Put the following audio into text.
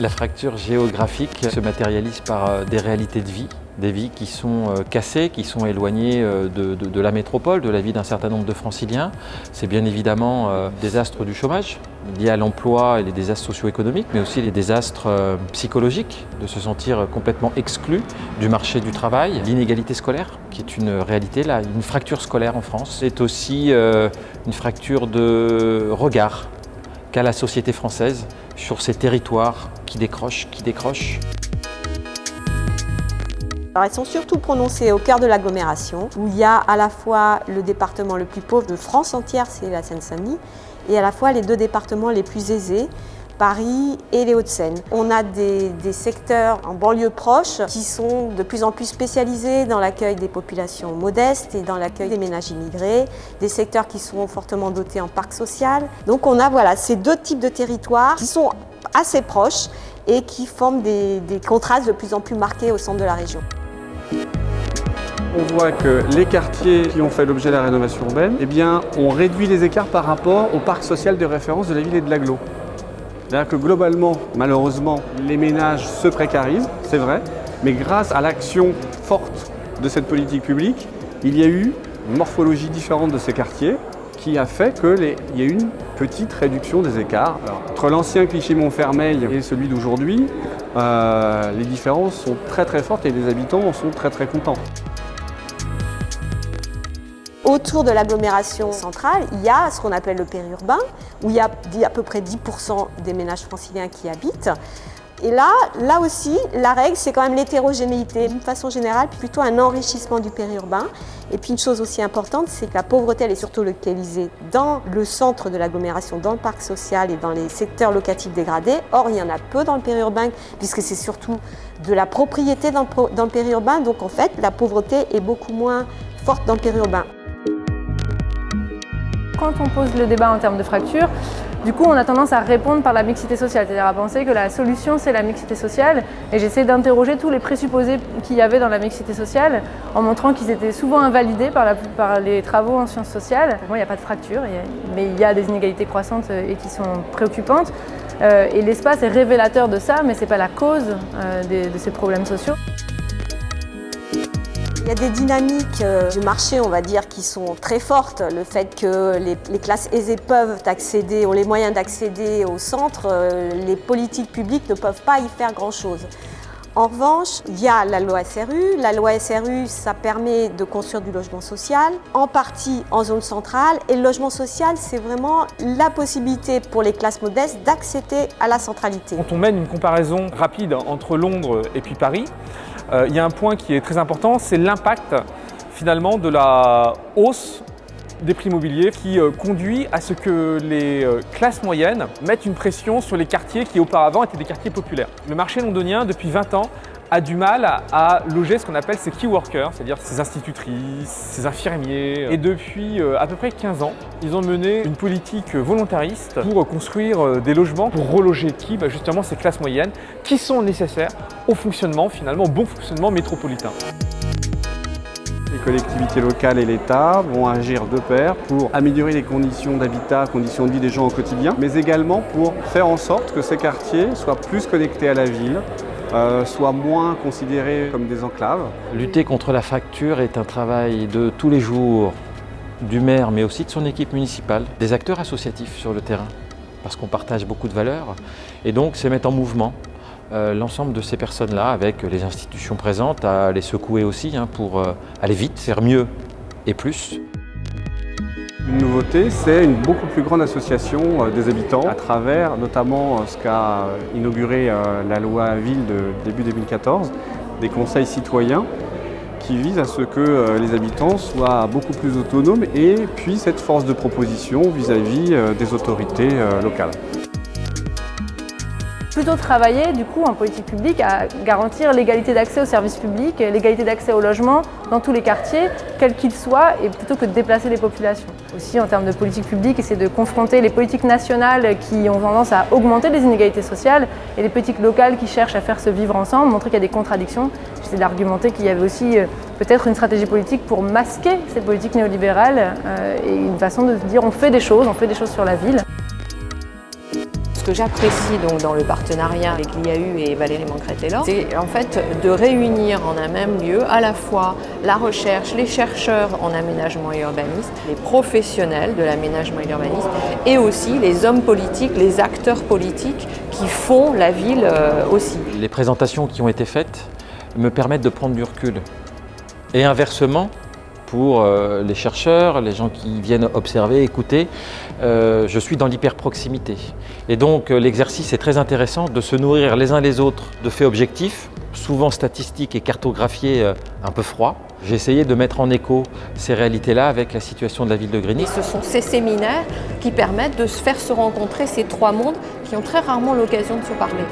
La fracture géographique se matérialise par des réalités de vie, des vies qui sont cassées, qui sont éloignées de, la métropole, de la vie d'un certain nombre de franciliens. C'est bien évidemment des astres du chômage, liés à l'emploi et les désastres socio-économiques, mais aussi les désastres psychologiques, de se sentir complètement exclu du marché du travail, l'inégalité scolaire, qui est une réalité, là, une fracture scolaire en France. C'est aussi une fracture de regard qu'a la société française sur ces territoires qui décrochent, qui décrochent. Alors, elles sont surtout prononcées au cœur de l'agglomération, où il y a à la fois le département le plus pauvre de France entière, c'est la Seine-Saint-Denis, et à la fois les deux départements les plus aisés, Paris et les Hauts-de-Seine. On a des, secteurs en banlieue proche qui sont de plus en plus spécialisés dans l'accueil des populations modestes et dans l'accueil des ménages immigrés, des secteurs qui sont fortement dotés en parc social. Donc on a voilà, ces deux types de territoires qui sont assez proches et qui forment des, contrastes de plus en plus marqués au centre de la région. On voit que les quartiers qui ont fait l'objet de la rénovation urbaine eh bien, ont réduit les écarts par rapport au parc social de référence de la ville et de l'agglo. C'est-à-dire que globalement, malheureusement, les ménages se précarisent, c'est vrai, mais grâce à l'action forte de cette politique publique, il y a eu une morphologie différente de ces quartiers qui a fait qu'il y a une petite réduction des écarts. entre l'ancien cliché Montfermeil et celui d'aujourd'hui, euh, les différences sont très très fortes et les habitants en sont très très contents. Autour de l'agglomération centrale, il y a ce qu'on appelle le périurbain, où il y a à peu près 10% des ménages franciliens qui habitent. Et là, là aussi, la règle, c'est quand même l'hétérogénéité. D'une façon générale, plutôt un enrichissement du périurbain. Et puis une chose aussi importante, c'est que la pauvreté, elle est surtout localisée dans le centre de l'agglomération, dans le parc social et dans les secteurs locatifs dégradés. Or, il y en a peu dans le périurbain, puisque c'est surtout de la propriété dans le, dans le périurbain. Donc en fait, la pauvreté est beaucoup moins forte dans le périurbain quand on pose le débat en termes de fracture, du coup, on a tendance à répondre par la mixité sociale, c'est-à-dire à penser que la solution, c'est la mixité sociale. Et j'essaie d'interroger tous les présupposés qu'il y avait dans la mixité sociale en montrant qu'ils étaient souvent invalidés par, les travaux en sciences sociales. Bon, il n'y a pas de fracture, mais il y a des inégalités croissantes euh, et qui sont préoccupantes. Euh, et l'espace est révélateur de ça, mais ce n'est pas la cause euh, de ces problèmes sociaux. Il y a des dynamiques euh, du marché, on va dire, qui sont très fortes. Le fait que les, classes aisées peuvent accéder, ont les moyens d'accéder au centre, euh, les politiques publiques ne peuvent pas y faire grand-chose. En revanche, il y a la loi SRU. La loi SRU, ça permet de construire du logement social, en partie en zone centrale. Et le logement social, c'est vraiment la possibilité pour les classes modestes d'accéder à la centralité. Quand on mène une comparaison rapide entre Londres et puis Paris, euh, il y a un point qui est très important, c'est l'impact finalement de la hausse des prix immobiliers qui euh, conduit à ce que les euh, classes moyennes mettent une pression sur les quartiers qui auparavant étaient des quartiers populaires. Le marché londonien, depuis 20 ans, a du mal à loger ce qu'on appelle ces key workers, c'est-à-dire ces institutrices, ces infirmiers. Et depuis à peu près 15 ans, ils ont mené une politique volontariste pour construire des logements pour reloger qui bah, Justement ces classes moyennes qui sont nécessaires au fonctionnement, finalement, au bon fonctionnement métropolitain. Les collectivités locales et l'État vont agir de pair pour améliorer les conditions d'habitat, conditions de vie des gens au quotidien, mais également pour faire en sorte que ces quartiers soient plus connectés à la ville, euh, moins considérés comme des enclaves. Lutter contre la fracture est un travail de tous les jours du maire, mais aussi de son équipe municipale, des acteurs associatifs sur le terrain, parce qu'on partage beaucoup de valeurs, et donc c'est mettre en mouvement euh, l'ensemble de ces personnes-là, avec les institutions présentes, à les secouer aussi hein, pour euh, aller vite, faire mieux et plus. Une nouveauté, c'est une beaucoup plus grande association euh, des habitants. À travers notamment ce qu'a inauguré la loi Ville de début 2014, des conseils citoyens qui visent à ce que les habitants soient beaucoup plus autonomes et puissent être force de proposition vis-à-vis des autorités locales plutôt travailler du coup en politique publique à garantir l'égalité d'accès aux services publics, l'égalité d'accès au logement dans tous les quartiers, quels qu'ils soient, et plutôt que de déplacer les populations. Aussi en termes de politique publique, essayer de confronter les politiques nationales qui ont tendance à augmenter les inégalités sociales et les politiques locales qui cherchent à faire se vivre ensemble, montrer qu'il y a des contradictions. J'essaie d'argumenter qu'il y avait aussi euh, peut-être une stratégie politique pour masquer ces politiques néolibérales euh, et une façon de dire on fait des choses, on fait des choses sur la ville que j'apprécie donc dans le partenariat avec l'IAU et Valérie Mancret-Taylor, c'est en fait de réunir en un même lieu à la fois la recherche, les chercheurs en aménagement et urbanisme, les professionnels de l'aménagement et l'urbanisme et aussi les hommes politiques, les acteurs politiques qui font la ville euh, aussi. Les présentations qui ont été faites me permettent de prendre du recul. Et inversement, pour euh, les chercheurs, les gens qui viennent observer, écouter, euh, je suis dans l'hyper-proximité. Et donc euh, l'exercice est très intéressant de se nourrir les uns les autres de faits objectifs, souvent statistiques et cartographiés un peu froids. J'ai essayé de mettre en écho ces réalités-là avec la situation de la ville de Grigny. Ce sont ces séminaires qui permettent de faire se rencontrer ces trois mondes qui ont très rarement l'occasion de se parler.